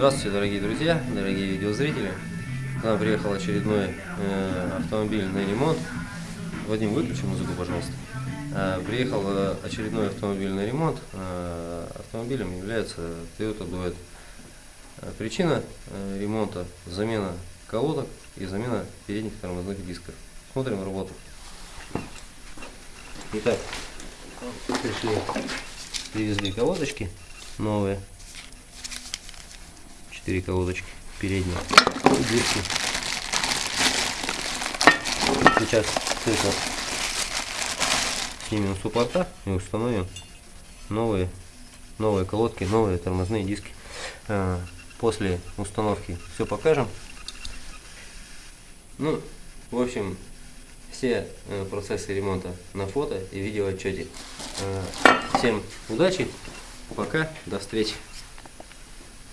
Здравствуйте, дорогие друзья, дорогие видеозрители. К нам приехал очередной э, автомобиль на ремонт. Вадим, выключи музыку, пожалуйста. Э, приехал э, очередной автомобиль на ремонт. Э, автомобилем является Toyota Duet. Э, причина э, ремонта – замена колодок и замена передних тормозных дисков. Смотрим работу. Итак, пришли, привезли колодочки новые. Четыре колодочки передние. И диски. Сейчас все это снимем суппорта и установим новые, новые колодки, новые тормозные диски. А, после установки все покажем. Ну, в общем, все э, процессы ремонта на фото и видео отчете. Всем удачи, пока, до встречи.